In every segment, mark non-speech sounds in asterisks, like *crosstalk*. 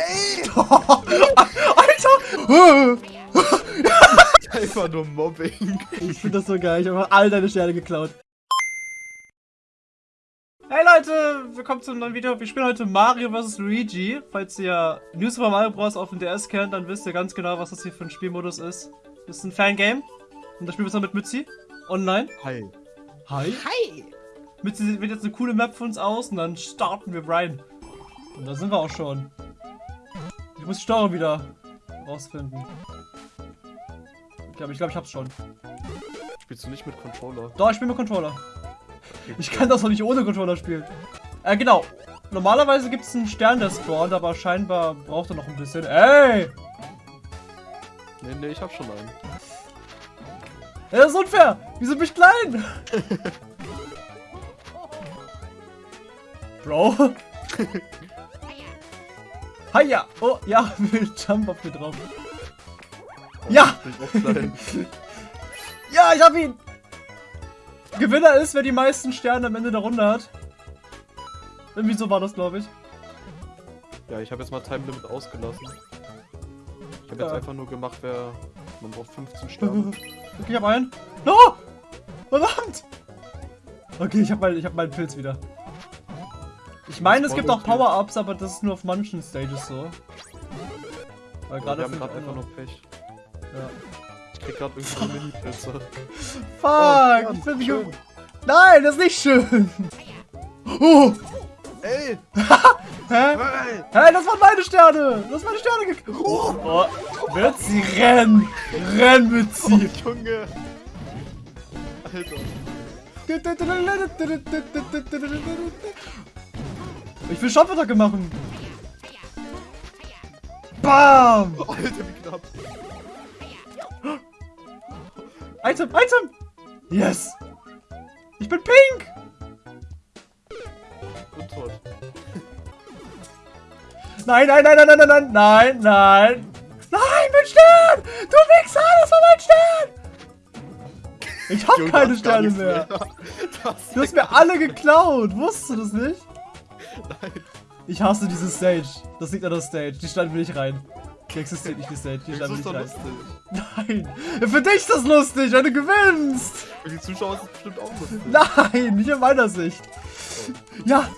Ey! *laughs* Alter! *laughs* Einfach nur Mobbing. Ich finde das so geil. Ich habe all deine Sterne geklaut. Hey Leute, willkommen zu einem neuen Video. Wir spielen heute Mario vs. Luigi. Falls ihr New Super Mario Bros. auf dem DS kennt, dann wisst ihr ganz genau, was das hier für ein Spielmodus ist. Das ist ein Fangame. Und da spielen wir zusammen mit Mützi. Online. Hi. Hi. Hi! Mützi wählt jetzt eine coole Map für uns aus und dann starten wir rein. Und da sind wir auch schon. Ich muss die Steuerung wieder rausfinden. Ich glaube, ich, glaub, ich hab's schon. Spielst du nicht mit Controller? Doch, ich spiele mit Controller. Ich kann das doch nicht ohne Controller spielen. Äh, genau. Normalerweise gibt es einen Stern, der spawnt, aber scheinbar braucht er noch ein bisschen. Ey! Nee, nee, ich hab schon einen. Das ist unfair! Wieso bin ich klein? *laughs* Bro. *laughs* Hiya! Oh, ja, *laughs* will Jump auf mir drauf. Ja! Auch klein. *laughs* Ja, ich hab ihn! Gewinner ist, wer die meisten Sterne am Ende der Runde hat. Irgendwie so war das, glaube ich. Ja, ich habe jetzt mal Time Limit ausgelassen. Ich habe jetzt Ja. einfach nur gemacht, wer. Man braucht 15 Sterne. *laughs* Okay, ich hab einen. No! Verdammt! Okay, ich hab, mein, ich hab meinen Pilz wieder. Ich meine, es gibt auch Power-Ups, aber das ist nur auf manchen Stages so. Weil Ja, gerade wir haben finde gerade einfach noch Pech. Ja. Ich krieg gerade irgendwie so Mini-Pilze. Fuck! Oh, ich bin schön. Nein, das ist nicht schön! Oh! Ey! Hä? Hey! Hey, das waren meine Sterne! Das waren meine Sterne ge Oh! oh. Mützi, renn! Renn, Oh, Mützi! Junge! Alter. Ich will Schampfattacke machen. Bam! Alter, wie knapp. Item, Item! Yes! Ich bin pink! Und tot. Nein, nein, nein, nein, nein, nein, nein, nein! Nein, mein Stern! Du Wichser, das war mein Stern! Ich hab keine Sterne mehr. mehr. *laughs* Du hast mir alle geklaut, wusstest du das nicht? Nein. Ich hasse diese Stage. Das liegt an der Stage. Die Stadt will ich rein. Die existiert nicht, die Stage. Die Das Stadt will ich rein. lustig. Nein. Für dich ist das lustig, wenn du gewinnst. Für die Zuschauer ist es bestimmt auch lustig. Nein, nicht in meiner Sicht. Ja.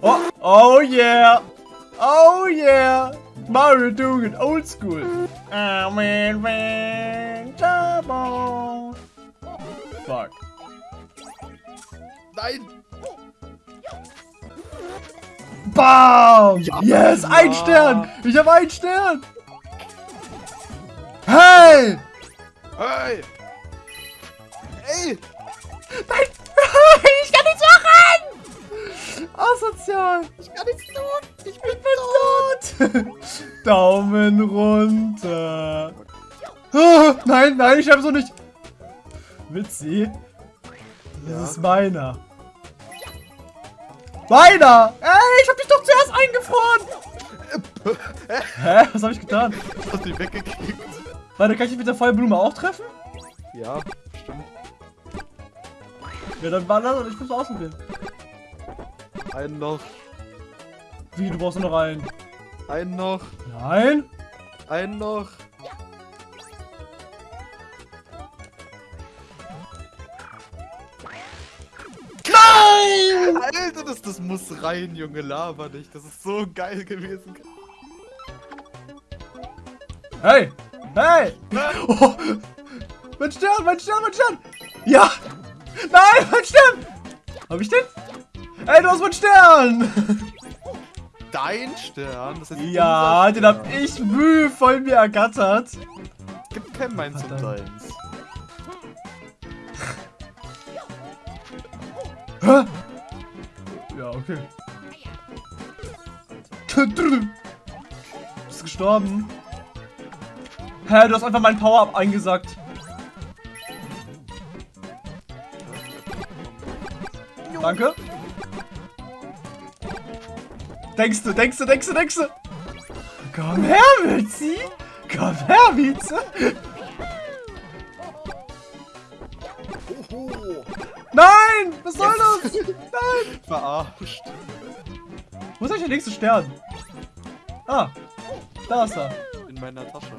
Oh, oh yeah. Oh yeah. Mario doing it old school. I'm in trouble. Fuck. Nein! Bam! Ja, yes, ja. ein Stern! Ich habe einen Stern! Hey! Hey! Ey! Nein! Ich kann nichts machen! Asozial! Ich kann nichts tun! Ich bin tot! *laughs* Daumen runter! Oh, nein, nein, ich habe so nicht. Witzi. Das Ja. ist meiner. Meiner! Ey, ich hab dich doch zuerst eingefroren! Hä? Was habe ich getan? Du hast dich weggekickt. Warte, kann ich dich mit der Feuerblume auch treffen? Ja, stimmt. Ja, dann war das und ich muss ausprobieren. Einen noch. Wie, du brauchst nur noch einen. Einen noch. Nein? Einen noch. Alter, das, das muss rein, Junge. Laber nicht. Das ist so geil gewesen. Hey! Hey! Oh. Mein Stern, mein Stern, mein Stern! Ja! Nein, mein Stern! Hab ich den? Ey, du hast meinen Stern! Dein Stern? Das ist Ja, unser den hab Stern. ich mühevoll mir ergattert. Gib kein und Verdammt. deins. Hä? Ja, okay. Du bist gestorben. Hä, du hast einfach meinen Power-Up eingesackt. Danke. Denkst du, denkst du, denkst du, denkst du? Komm her, Witzi! Komm her! Oho. Nein! Was soll das? Nein! Verarscht. Wo ist eigentlich der nächste Stern? Ah, da ist er. In meiner Tasche.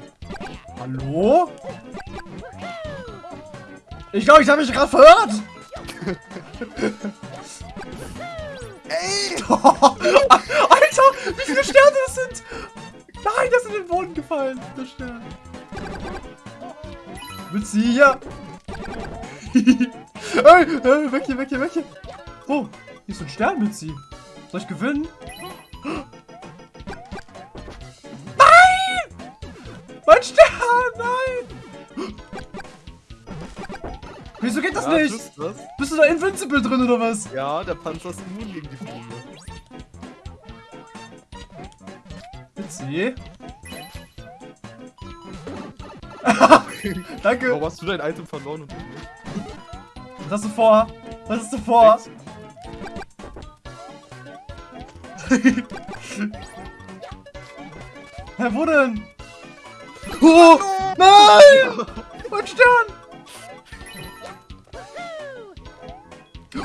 Hallo? Ich glaube, ich habe mich gerade verhört. *laughs* Ey! *laughs* Alter, wie viele Sterne das sind. Nein, das ist in den Boden gefallen. Der Stern. Willst du hier? *laughs* hey, weg hier, weg hier, weg hier. Oh, hier ist so ein Stern mit sie. Soll ich gewinnen? Nein! Mein Stern, nein! Wieso geht das Ja, nicht? du das? Bist du da invincible drin oder was? Ja, der Panzer ist immun gegen die Fliege. Mitzi? *laughs* Danke. Warum hast du dein Item verloren und du nicht? Was hast du vor? Was hast du vor? Nix. Hä, wo denn? Oh, nein! Mein Stern!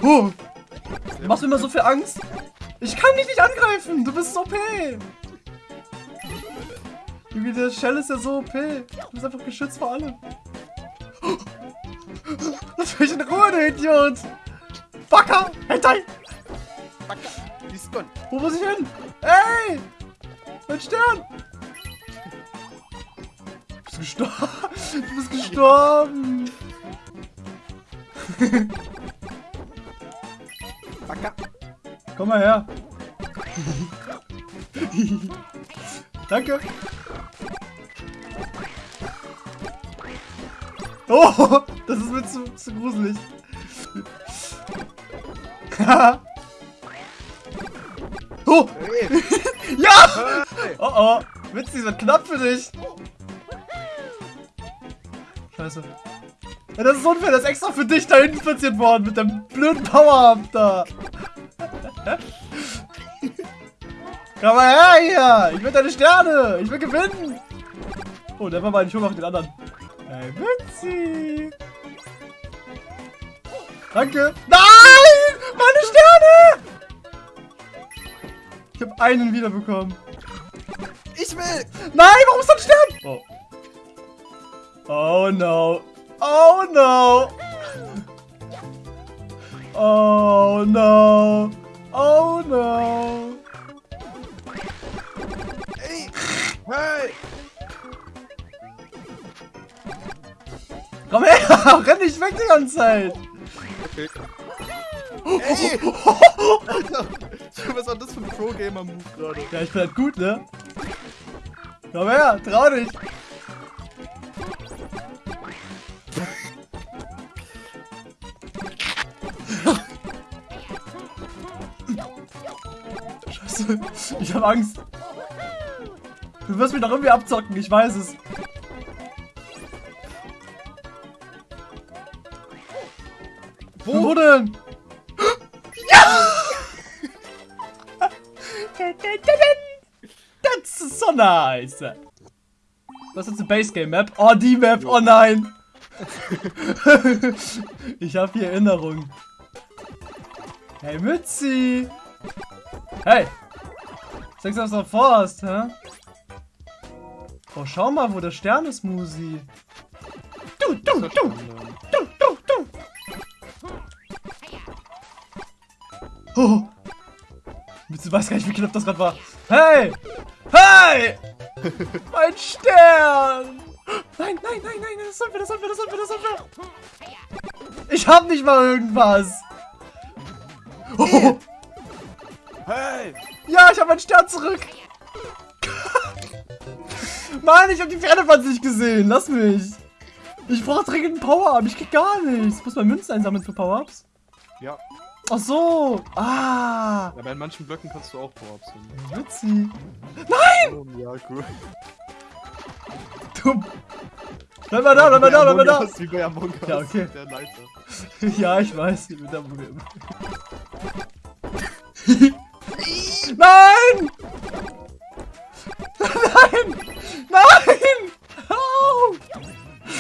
Oh, du machst mir immer so viel Angst. Ich kann dich nicht angreifen. Du bist so OP. Junge, der Shell ist ja so OP. Du bist einfach geschützt vor allem. Lass mich in Ruhe, du Idiot. Backer! Hentai! Gone. Wo muss ich hin? Ey! Mein Stern! Du bist gestorben! Du bist gestorben! Backer. Komm mal her! Danke! Oh! Das ist mir zu, zu gruselig! *laughs* oh! *laughs* Ja! Oh oh, Witzig, wird knapp für dich. Scheiße. Ja, das ist unfair, das ist extra für dich da hinten platziert worden mit dem blöden Power-Up da. *laughs* Komm mal her hier! Ich will deine Sterne! Ich will gewinnen! Oh, der war mal, ich noch den anderen. Hey, Witzi! Danke! Nein! Meine Sterne! Ich habe einen wiederbekommen. Ich will! Nein, warum ist da ein Stern? Oh. Oh no. Oh no. Oh no. Oh no. Ey! Hey! Komm her, *laughs* renn nicht weg die ganze Zeit. Okay. Ey! *laughs* Was war das für ein Pro-Gamer-Move gerade? Ja, ich bin halt gut, ne? Komm her, trau dich. Scheiße, ich hab Angst. Du wirst mich doch irgendwie abzocken, ich weiß es. Wo, Wo denn? Nice. Was ist eine Base Game Map? Oh, die Map. Oh nein. *laughs* ich habe hier Erinnerung. Hey, Mützi. Hey. Was du noch vorhast, hä? Oh, schau mal, wo der Stern ist, Musi. Du, du, du, du, du, du. Oh. Mützi weiß gar nicht, wie knapp das gerade war. Hey! Hey! mein Stern! Nein, nein, nein, nein, das soll wir, das soll wir, das soll wir, das soll wir. Ich hab nicht mal irgendwas. Oh. Hey! Ja, ich habe meinen Stern zurück. Mann, ich habe die Pferdepanzer nicht gesehen. Lass mich. Ich brauche dringend einen Power-Up. Ich krieg gar nichts. Ich muss mal Münzen einsammeln für Power-Ups. Ja. Ach so. Ah. Aber in manchen Blöcken kannst du auch Power-Ups finden. Witzi. Oh, ja, cool. Du. Bleib mal da, bleib mal da, bleib mal da. Das ist wie bei Among Us. Ja, okay. Der Leiter. *laughs* Ja, ich weiß. Mit der Problem. *laughs* Nein! Nein! Nein! Au!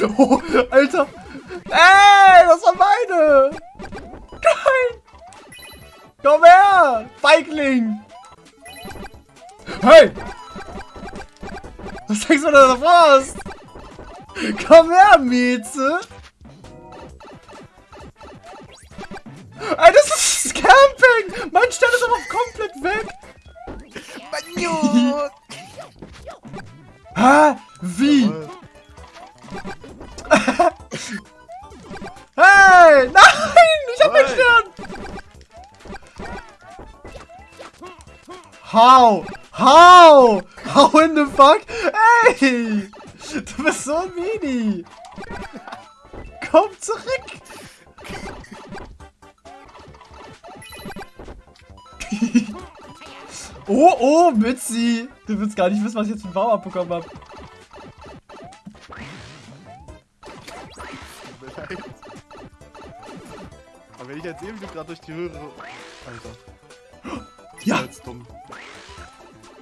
*laughs* Oh, Alter! Ey, das war meine! Nein! Komm her! Feigling! Hey! Was denkst du, da hast? Komm her, Mieze! Ey, das ist Camping! Mein Stern ist aber komplett weg! Banjo! Hä? Wie? *laughs* Hey! Nein! Ich hab den Hey. Stern! How? How? How in the fuck? Ey! Du bist so ein Mini! Komm zurück! *laughs* oh, oh, Mützi! Du willst gar nicht wissen, was ich jetzt für einen Baum abbekommen habe. Leid. Aber wenn ich jetzt eben gerade durch die Röhre. Alter. Ja! Jetzt dumm.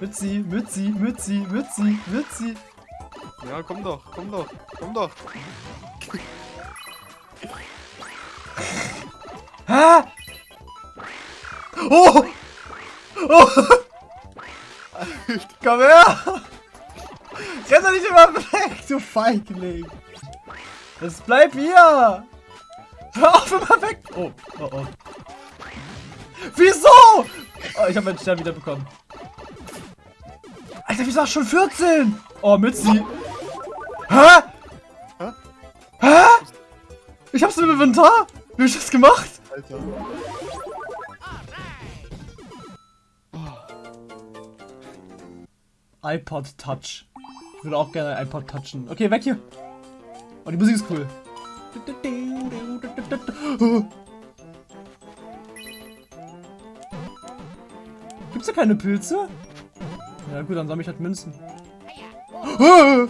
Mützi, Mützi, Mützi, Mützi, Mützi. Ja, komm doch, komm doch, komm doch. Hä? Oh! Oh! Komm her! Renn doch nicht immer weg, du Feigling! Es bleib hier! Hör auf, immer weg! Oh, oh, oh. Wieso? Oh, ich habe meinen Stern wieder bekommen. Alter, wieso du schon 14? Oh, Mitzi. Hä? Hä? Hä? Ich hab's im Inventar? Wie hab ich das gemacht? Alter. iPod Touch. Ich würde auch gerne ein iPod touchen. Okay, weg hier. Oh, die Musik ist cool. Gibt's da keine Pilze? Ja gut, dann sammle ich halt Münzen. *laughs*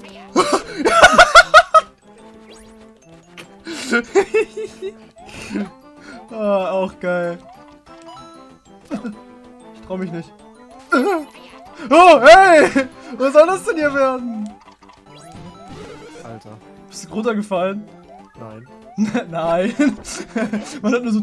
ah, auch geil. Ich trau mich nicht. Oh, hey! Was soll das denn hier werden? Alter. Bist du runtergefallen? Nein. *laughs* Nein. *laughs* Man hat nur so.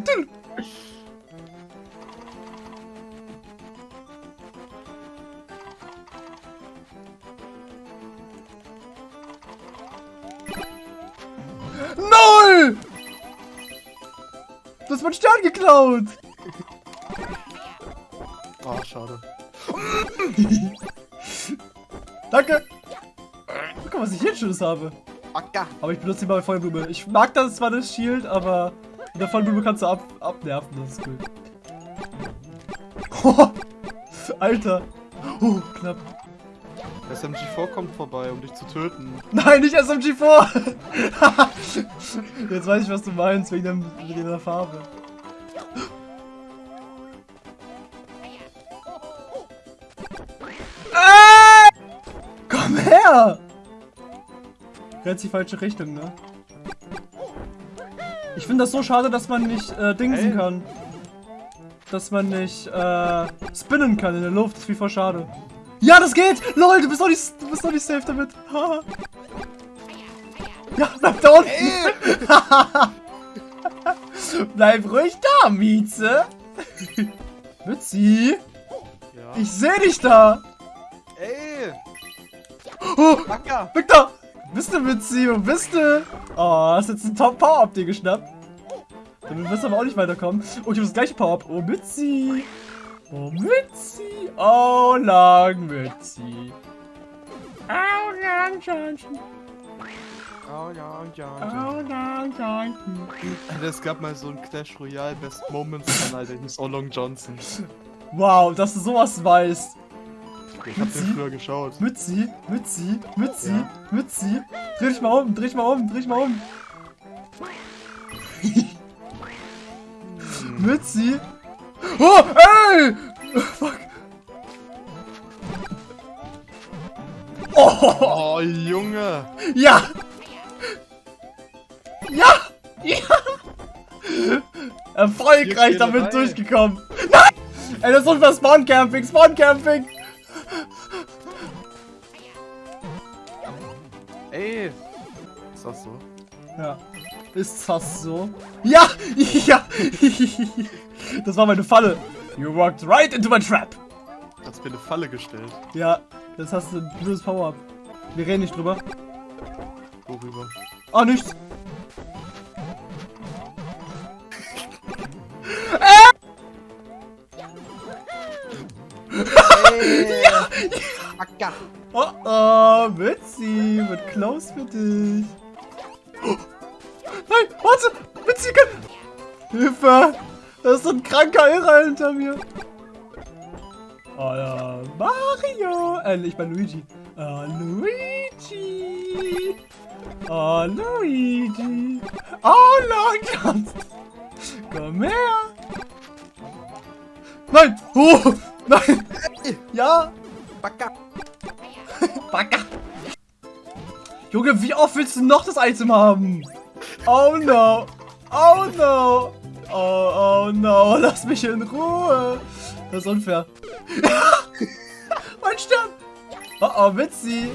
Hast meinen Stern geklaut! Ah, schade. *laughs* Danke! Guck mal, was ich hier Schönes habe. Aber ich benutze die mal Vollblume. Ich mag das zwar das Shield, aber mit der Vollblume kannst du ab abnerven, das ist cool. *laughs* Alter! Oh, knapp. SMG4 kommt vorbei, um dich zu töten. *laughs* Nein, nicht SMG4! *laughs* Jetzt weiß ich, was du meinst, wegen, dem, wegen der Farbe. Ah! Komm her! Rennt die falsche Richtung, ne? Ich finde das so schade, dass man nicht äh, dingsen Ey. kann. Dass man nicht äh, spinnen kann in der Luft. Das ist wie voll schade. Ja, das geht! LOL, du bist doch nicht, du bist doch nicht safe damit. *laughs* Ja, bleib da unten! *laughs* bleib ruhig da, Mieze! Mützi! Ja. Ich seh dich da! Ey! Oh, Acker! weg da! Wo bist du, Mützi? Wo bist du? Oh, hast jetzt ein Top-Power-Up dir geschnappt. Damit wirst du aber auch nicht weiterkommen. Oh, ich habe das gleiche Power-Up. Oh, Mützi! Oh, Mützi! Oh, lang, Mützi! Oh, lang, Johnson! Oh ja, ja, Oh, lang, Johnson! Alter, es gab mal so ein Clash Royale Best Moments Kanal, der hieß Oh Long Johnson. Wow, dass du sowas weißt. Ich hab Mützi? den früher geschaut. Mützi, Mützi, Mützi, Ja. Mützi. Dreh dich mal um, dreh dich mal um, dreh dich mal um. Mützi. Oh, ey! Fuck. Oh, Oh, Junge! ja! Ja! Ja! Erfolgreich damit dabei. durchgekommen. Nein! Ey, das ist unser Spawn-Camping, Spawn-Camping! Ey! Ist das so? Ja. Ist das so? Ja! Ja! Das war meine Falle. You walked right into my trap. Hast mir eine Falle gestellt. Ja, das hast du ein blödes Power-Up. Wir reden nicht drüber. Worüber? Oh, nichts. Hey! Acker! Oh, oh, Mitzi, wird close für dich. Oh. Nein, warte, Mitzi, kann... Hilfe! Da ist so ein kranker Irrer hinter mir. Ja, Mario. Äh, ich bin Luigi. Oh, Luigi. Oh, Luigi. *laughs* Oh, Long Komm her. Nein. Oh, nein. Ja. Backer! *laughs* Backe. Junge, wie oft willst du noch das Item haben? Oh no. Oh no. Oh, oh no. Lass mich in Ruhe. Das ist unfair. *laughs* mein Stern. Oh, oh, Witzi.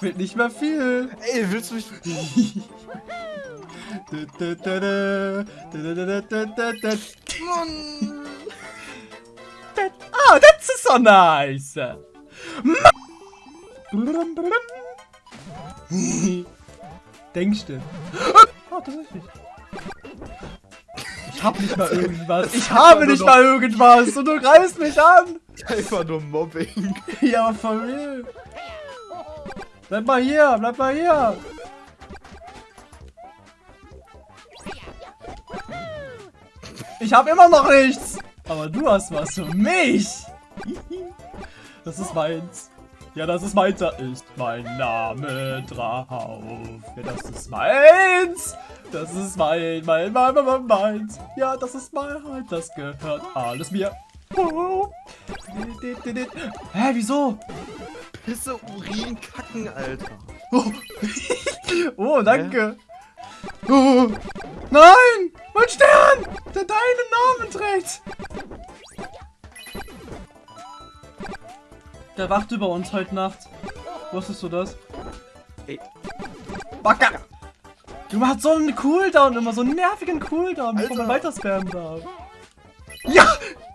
Fehlt nicht mehr viel. Ey, willst du mich... *laughs* Oh, that's so nice. *laughs* Denkst du? Oh, tatsächlich. Ich hab nicht mal irgendwas. Ich habe nicht mal irgendwas und du greifst mich an. Einfach nur Mobbing. *laughs* Ja, aber von mir. Bleib mal hier, bleib mal hier. Ich habe immer noch nichts. Aber du hast was für mich. Das ist meins. Ja, das ist meins. Da ist mein Name drauf. Ja, das ist meins. Das ist mein, mein, mein, mein, mein, meins. Ja, das ist mein, das gehört alles mir. Oh. Hä, wieso? Pisse, Urin, Kacken, Alter. Oh, *laughs* oh danke. Oh. Nein! Mein Stern! Der deinen Namen trägt! Der wacht über uns heute Nacht. Wusstest du das? Ey. Backer! Du hast so einen Cooldown immer, so einen nervigen Cooldown, bevor man weiter spammen darf. Ja!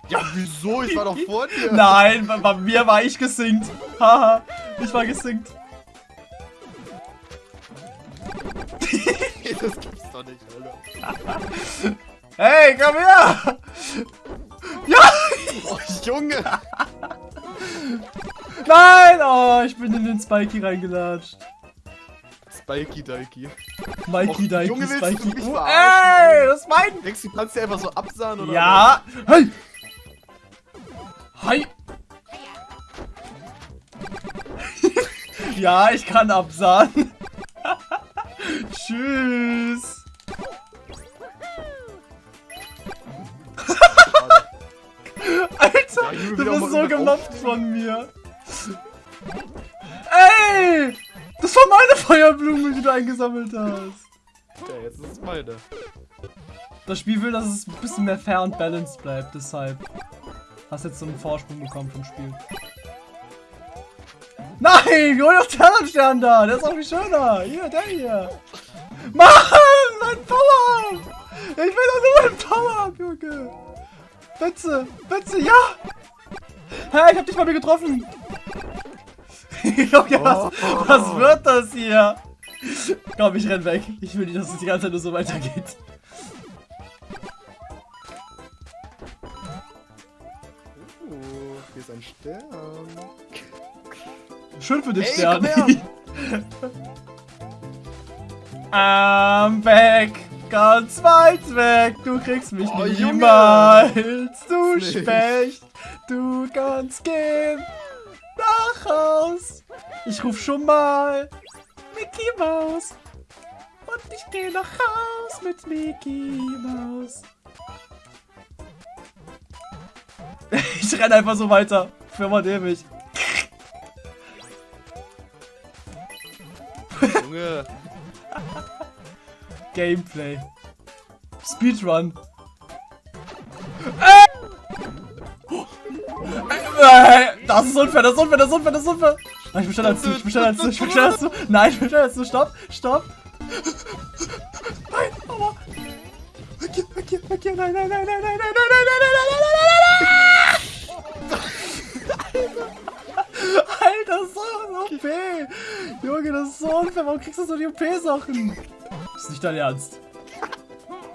Ja, wieso? Ich war doch vor dir. *laughs* Nein, bei, bei mir war ich gesinkt. Haha, ich war gesinkt. *laughs* das gibt's doch nicht, Alter. *laughs* Hey, komm her! Ja! Oh, Junge! Nein! Oh, ich bin in den Spikey reingelatscht. Spiky Dikey. Mikey, Dikey, Junge, du Spikey. mich Oh, ey, das ist mein... Denkst du, du kannst dir einfach so absahen oder Ja! Hey! Hi! *laughs* ja, ich kann absahen. *laughs* Tschüss. *laughs* Alter, Ja, du bist so gemobbt von mir. Ey! Das war meine Feuerblume, die du eingesammelt hast. Ja, jetzt ist es meine. Das Spiel will, dass es ein bisschen mehr fair und balanced bleibt, deshalb hast jetzt so einen Vorsprung bekommen vom Spiel. Nein, hol doch den anderen Stern da, der ist auch viel schöner. Hier, der hier. Mann, mein Power-Up. Ich will doch nur mein Power-Up, Junge. Bitte, bitte, ja. Hä, ich hab dich mal wieder getroffen. *laughs* Junge, was, was wird das hier? Komm, ich renn weg. Ich will nicht, dass es die ganze Zeit nur so weitergeht. Oh, hier ist ein Stern. Schön für den Ey, Stern. I'm back. *laughs* Ganz weit weg. Du kriegst mich Oh, Junge. niemals. Du Nicht. Specht. Du kannst gehen. Nach Haus. Ich ruf schon mal Mickey Maus. Und ich geh nach Haus mit Mickey Maus. *laughs* Ich renn einfach so weiter. Für mal ewig. Junge. *laughs* Gameplay. Speedrun. Äh! Äh, Das ist unfair, das ist unfair, das ist unfair, das ist unfair. Nein, ich bin schneller als du, ich bin schneller als du, ich bin schneller als du. Nein, ich bin schneller als du. Stopp, stopp. Nein, aua. Weg hier, weg hier, weg hier. Nein, nein, nein, nein, nein, nein, nein, nein, nein, nein, nein, nein, nein, nein, nein. Alter, so OP! Junge, das ist so unfair. Warum kriegst du so die OP-Sachen? Das ist nicht dein Ernst.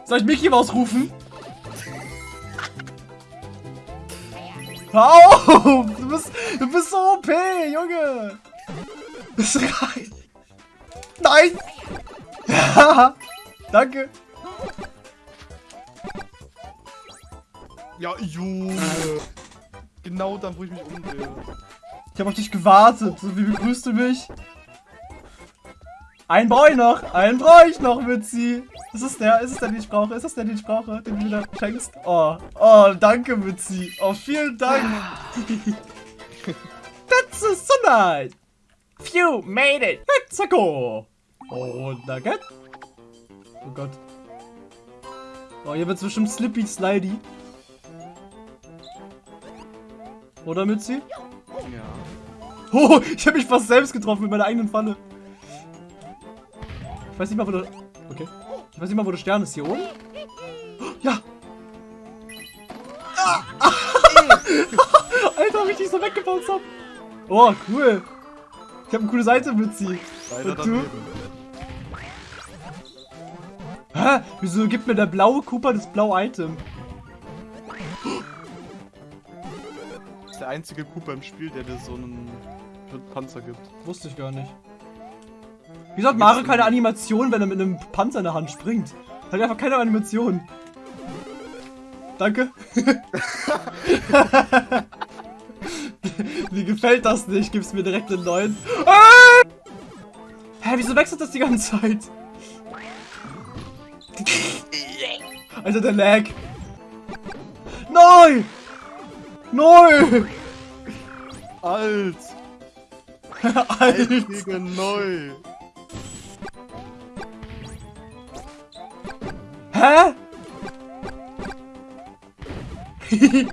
Soll ich Mickey Maus rufen? Hör auf! Du bist, du bist so OP, Junge! Das reicht. Nein! Ja, *laughs* danke. Ja, Junge. Genau dann, wo ich mich umdrehe. Ich habe auf dich gewartet. So, wie begrüßt du mich? Einen brauche ich noch. Einen brauche ich noch, Mützi. Ist es der? Ist es der, den ich brauche? Ist es der, den ich brauche? Den du mir schenkst? Oh, oh, danke, Mützi. Oh, vielen Dank. *laughs* That's so nice. Phew, made it. Let's go. Und Nugget. Oh Gott. Oh, hier wird's bestimmt Slippy Slidey. Oder, Mützi? Ja. Oh, ich habe mich fast selbst getroffen mit meiner eigenen Falle. Ich weiß nicht mal, wo der... Okay. Ich weiß nicht mal, wo der Stern ist. Hier oben? Ja! Ah. *laughs* Alter, wie ich dich so weggebounced hab. Oh, cool. Ich habe eine coole Seite mit sie. Und du? Hä? Wieso gibt mir der blaue Cooper das blaue Item? Das ist der einzige Cooper im Spiel, der dir so einen Panzer gibt. Wusste ich gar nicht. Wieso hat Mario keine Animation, wenn er mit einem Panzer in der Hand springt? Hat einfach keine Animation. Danke. *laughs* Mir gefällt das nicht. Gib's mir direkt den neuen. Ah! Hä, wieso wechselt das die ganze Zeit? Alter, der Lag. Nein! Nein! Alt! *laughs* Alt! Alt gegen neu! Hä? *laughs*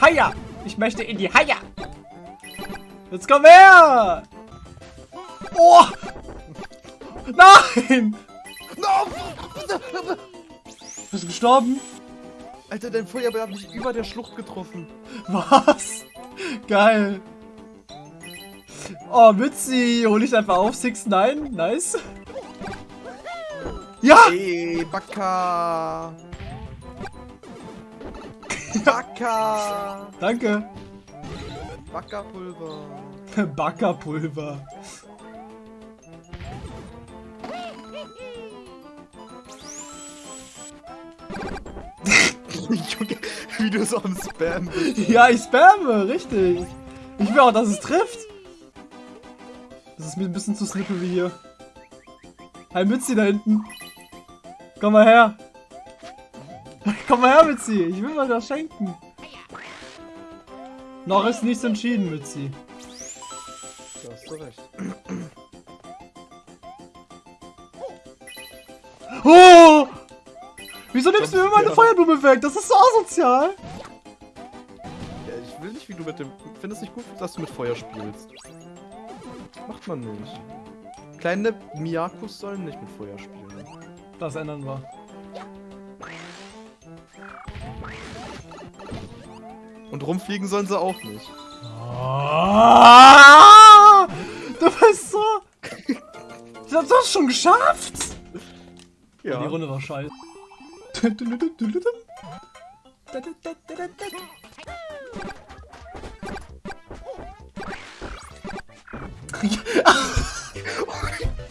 Haja! Ich möchte in die Haja! Jetzt komm her! Oh! Nein! No! Bist du gestorben? Alter, dein Feuerball hat mich über der Schlucht getroffen. Was? Geil. Oh, Mützi, hol ich einfach auf. 6 9 nice. Ja! Ey, Baka! Baka! Danke. Backerpulver. *laughs* Backerpulver. *laughs* Junge, wie du so am Spam bist. Ja, ich spamme, richtig. Ich will auch, dass es trifft. Das ist mir ein bisschen zu slippery hier. Hi, Mützi da hinten. Komm mal her. Komm mal her, Mützi. Ich will mal das schenken. Noch ist nichts entschieden, Mützi. Da hast du recht. Oh! Wieso nimmst du mir meine Feuerblume weg? Das ist so asozial. Ja, ich will nicht, wie du mit dem. Ich finde es nicht gut, dass du mit Feuer spielst. Macht man nicht. Kleine Miyakus sollen nicht mit Feuer spielen. Das ändern wir. Und rumfliegen sollen sie auch nicht. Ah! Du bist so. Ich hab das schon geschafft. Ja. Die Runde war scheiße.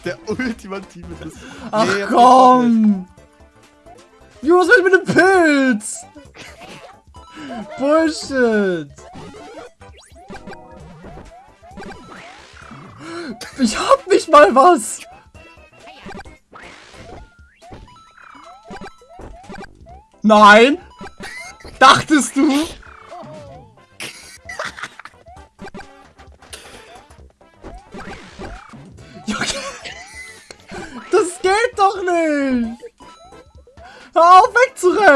Der ultimative Diss. Ach Nee, komm! Junge, was will ich mit dem Pilz? Bullshit! Ich hab nicht mal was! Nein! Dachtest du?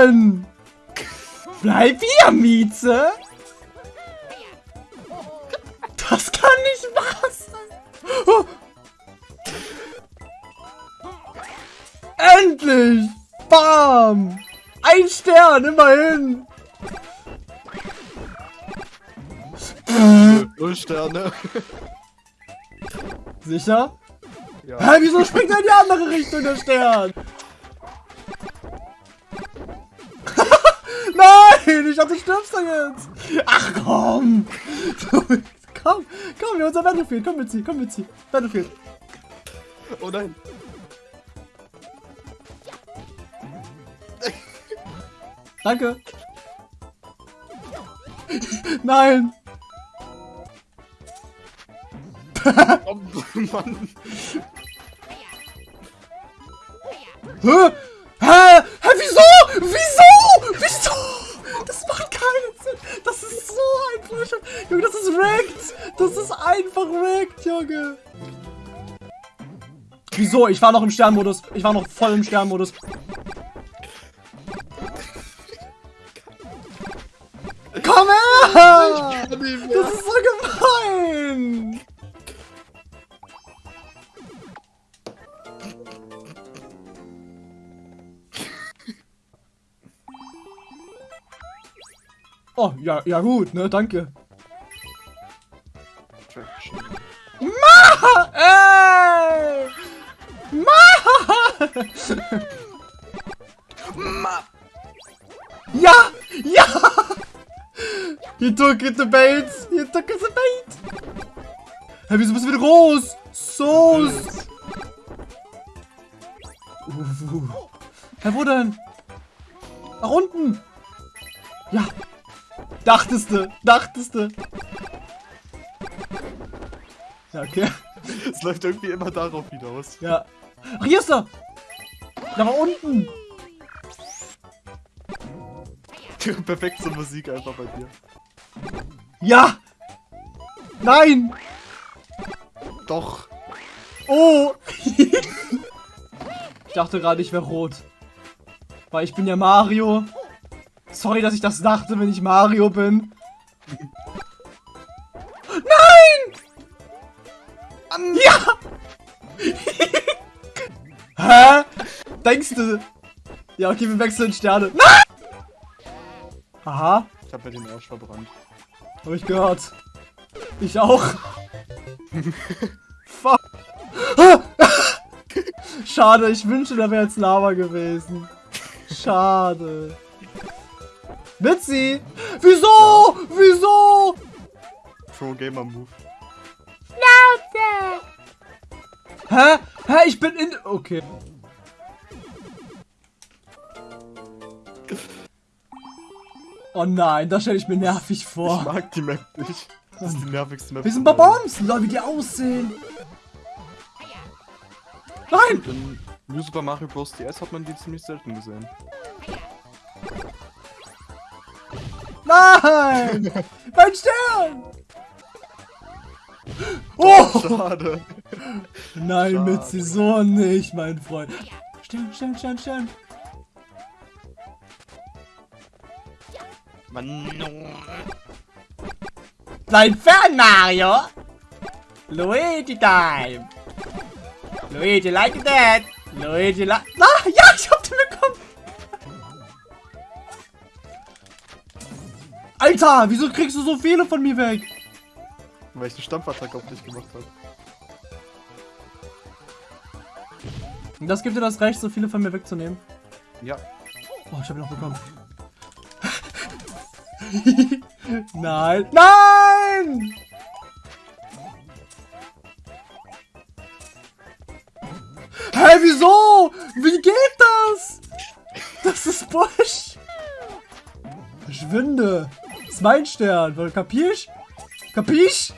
Wegzurennen! Bleib hier, Mieze! Das kann nicht wahr sein! Oh. Endlich! Bam! Ein Stern, immerhin! Null Sterne. Sicher? Ja. Hä, wieso springt er in die andere Richtung, der Stern? Nein, ich dachte, du stirbst da jetzt. Ach komm. komm, komm, wir unser Battlefield. Komm mit sie, komm mit sie. Battlefield. Oh nein. Danke. Nein. Oh Mann. Hä? Hä? Hä? Wieso? Wieso? Wieso? Das macht keinen Sinn. Das ist so einfach. Junge, das ist wrecked. Das ist einfach wrecked, Junge. Wieso? Ich war noch im Sternmodus. Ich war noch voll im Sternmodus. Komm her! Das ist so gemein! Oh, ja, ja gut, ne, danke. Ey! Ma Ja! Ja! He took it the bait! He took it the bait! Hä, wieso bist du wieder groß? So! Uh. Hä, wo denn? Nach unten! Ja! Dachteste! Dachteste! Ja, okay. *laughs* Es läuft irgendwie immer darauf hinaus. Ja. Ach, hier ist er! Da war unten! *laughs* Perfekte Musik einfach bei dir. Ja! Nein! Doch. Oh! *laughs* ich dachte gerade, ich wäre rot. Weil ich bin ja Mario. Sorry, dass ich das dachte, wenn ich Mario bin. Nein! Ja! *laughs* Hä? Denkst du? Ja, okay, wir wechseln Sterne. Nein! Aha, Ich hab mir den Arsch verbrannt. hab ich gehört. Ich auch. *laughs* Fuck. *laughs* Schade, ich wünschte, da wäre jetzt Lava gewesen. Schade. Mitzi! Wieso? Wieso? Pro Gamer Move. Hä? Hä? Ich bin in. Okay. Oh nein, das stelle ich mir nervig Ich vor. mag die Map nicht. Das ist die nervigste Map. Wir sind. Babons! Lol, wie die aussehen. Nein! In New Super Mario Bros. DS hat man die ziemlich selten gesehen. Nein! *laughs* Mein Stern! Oh! Schade. Nein, Schade. Mitzi, so nicht, mein Freund. Stern, Stern, Stern, Stern. Mann. Bleib fern, Mario! Luigi Time! Luigi like that! Luigi like... Ah, ja, ich hab den bekommen! Alter, wieso kriegst du so viele von mir weg? Weil ich eine Stampfattacke auf dich gemacht habe. Und das gibt dir das Recht, so viele von mir wegzunehmen. Ja. Oh, ich hab ihn noch bekommen. *laughs* Nein! Nein! Hä, wieso? Wie geht das? Das ist Busch. Verschwinde. Ist mein Stern. Wohl, Kapisch? Kapisch?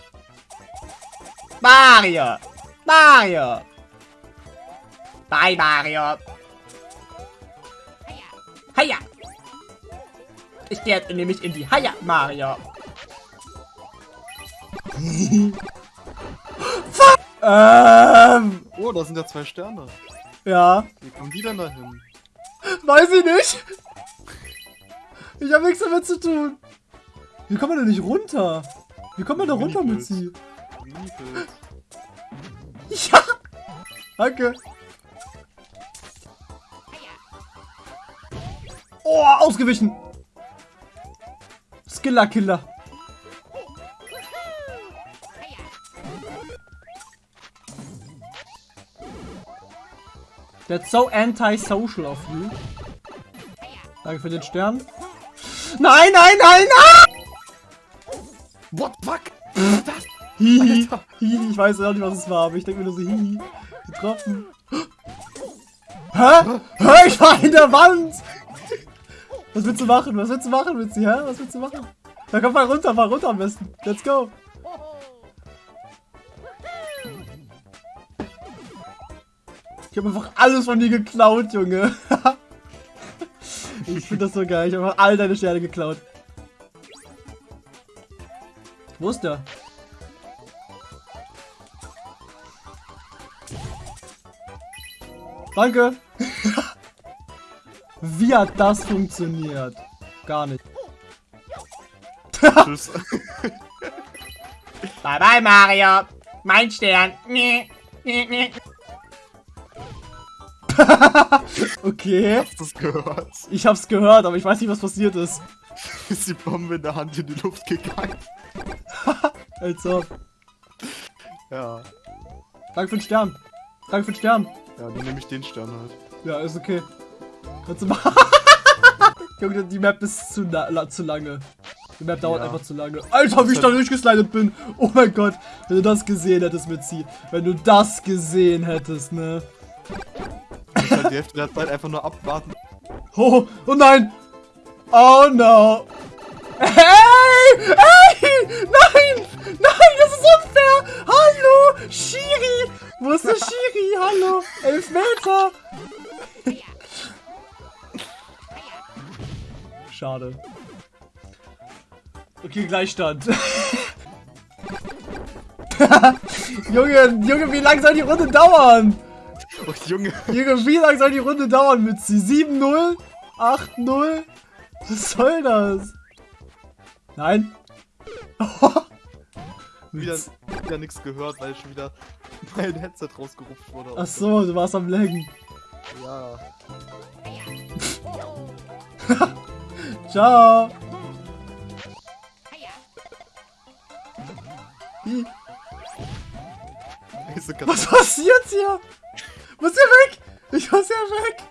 Mario. Mario. Bye, Mario. Heia. Ich gehe jetzt nämlich in die Haia, Mario. *laughs* Fuck! Ähm, Oh, da sind ja zwei Sterne. ja. Wie kommen die denn da hin? Weiß ich nicht. Ich habe nichts damit zu tun. Wie kommen wir denn nicht runter? Wie kommen wir da runter, mit sie? Ja! Danke! Oh, ausgewichen! Skiller Killer! That's so anti-social of you. Danke für den Stern. Nein, nein, nein, nein! Hihi. Hihi. Ich weiß auch nicht, was es war, aber ich denke mir nur so, hihi. Getroffen. Hä? Hä? Ich war in der Wand! Was willst du machen? Was willst du machen, Witzi? Hä? Was willst du machen? Da komm mal runter, mal runter am besten. Let's go. Ich habe einfach alles von dir geklaut, Junge. *laughs* ich finde das so geil. Ich habe einfach all deine Sterne geklaut. Wo ist der? Danke. Wie hat das funktioniert? Gar nicht. Tschüss. *laughs* Bye bye, Mario. Mein Stern. Nee, nee, nee. okay. Hast du das gehört? Ich hab's gehört, aber ich weiß nicht, was passiert ist. *laughs* Ist die Bombe in der Hand in die Luft gegangen? *laughs* Als ob. Ja. Danke für den Stern. Danke für den Stern. Ja, dann nehme ich den Stern halt. Ja, ist okay. Kannst du machen. *laughs* Junge, die Map ist zu, la zu lange. Die Map dauert Ja. einfach zu lange. Alter, wie ich da durchgeslidet bin. Oh mein Gott. Wenn du das gesehen hättest, Mitzi. Wenn du das gesehen hättest, ne. Ich halt die Hälfte der Zeit einfach nur abwarten. Oh, oh nein! Oh no! Hey! Hey! Nein! Nein, das ist unfair! Hallo! Shiri! Wo ist der Shiri? Hallo! Elf Meter! Schade. Okay, Gleichstand. *laughs* Junge, Junge, wie lang soll die Runde dauern? Oh, Junge. Junge, wie lange soll die Runde dauern mit sie? 7-0? 8-0? Was soll das? Nein. *laughs* Wieder, wieder nichts gehört, weil schon wieder *laughs* mein Headset rausgerupft wurde. Ach so, du warst am Laggen. Ja. *laughs* Ciao. Hi. Was passiert hier? Ist der weg? Ich muss ja weg.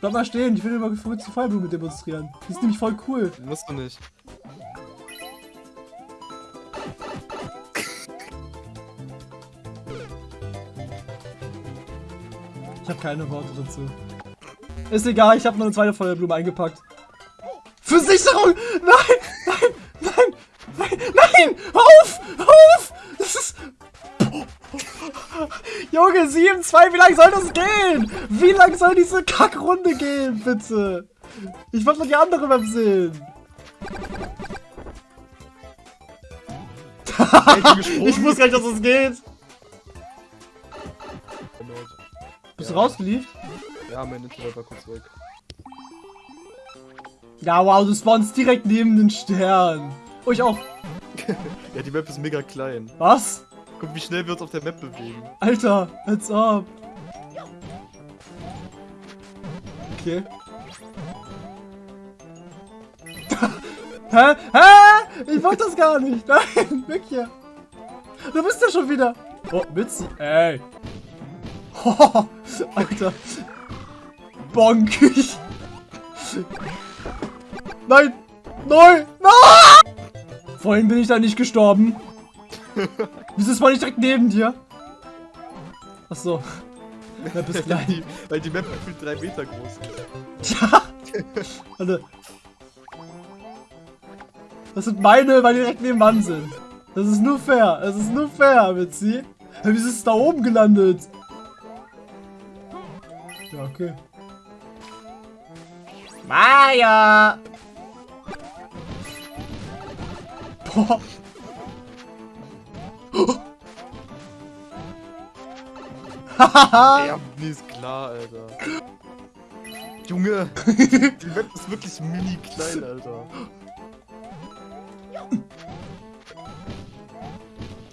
Bleib mal stehen, ich will über verrückte Feuerblume demonstrieren. Die ist nämlich voll cool. Musst du nicht. Ich habe keine Worte dazu. Ist egal, ich habe nur eine zweite Feuerblume eingepackt. Versicherung! Nein! Nein! Nein! Nein! Nein! Auf! Auf! Das ist... Junge, 7-2, wie lange soll das gehen? Wie lange soll diese Kackrunde gehen, bitte? Ich wollte mal die andere Map sehen. *laughs* ich wusste gar nicht, dass es geht. Bist du Ja. rausgeliefert? Ja, mein Internet war kurz weg. Ja, wow, du spawnst direkt neben den Stern. Oh, ich auch. *laughs* Ja, die Map ist mega klein. Was? Guck, wie schnell wir uns auf der Map bewegen. Alter, als ob. Okay. *laughs* Hä? Hä? Ich wollte das gar nicht. *laughs* Nein, weg hier. Du bist ja schon wieder. Oh, Mitzi. Ey. Oh, *laughs* Alter. Bonk. Nein. Nein. Nein. Vorhin bin ich da nicht gestorben. Wieso ist man nicht direkt neben dir? Ach so. *laughs* Ja, bis weil, gleich. die, weil die Map gefühlt drei Meter groß ist. Ja. Warte. Das sind meine, weil die direkt nebenan sind. Das ist nur fair. Das ist nur fair, Mitzi. Hä, Wieso ist es da oben gelandet? Ja, okay. Maya! Boah. Hahaha! Ja, nee, ist klar, Alter. Junge, *laughs* die Map ist wirklich mini klein, Alter.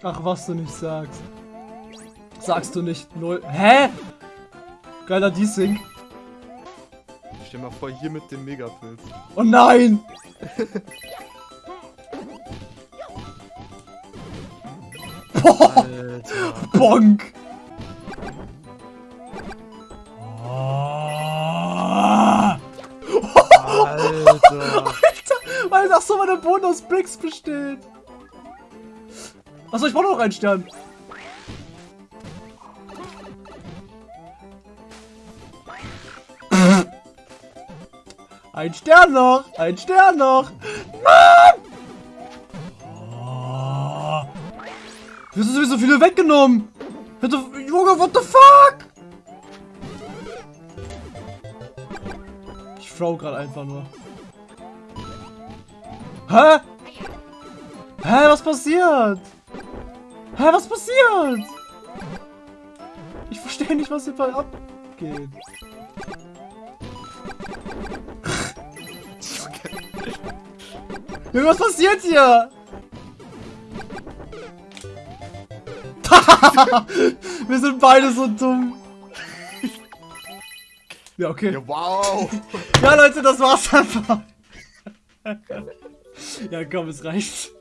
Ach, was du nicht sagst. Sagst du nicht. Null. Hä? Geiler D-Sync. Stell mal vor, hier mit dem Megapilz. Oh nein! *laughs* Boah! Bonk! Alter. Alter, weil das so meine Bonus-Bricks besteht. Achso, ich brauche noch einen Stern. Ein Stern noch! Ein Stern noch! Nein! Wieso sind so viele weggenommen? Junge, what the fuck? Ich frau gerade einfach nur. Hä? Hä, was passiert? Hä, was passiert? Ich verstehe nicht, was hier abgeht. *laughs* Junge, was passiert hier? *laughs* Wir sind beide so dumm. Ja, okay. Ja, wow. Ja, Leute, das war's einfach. ja, komm, es reicht.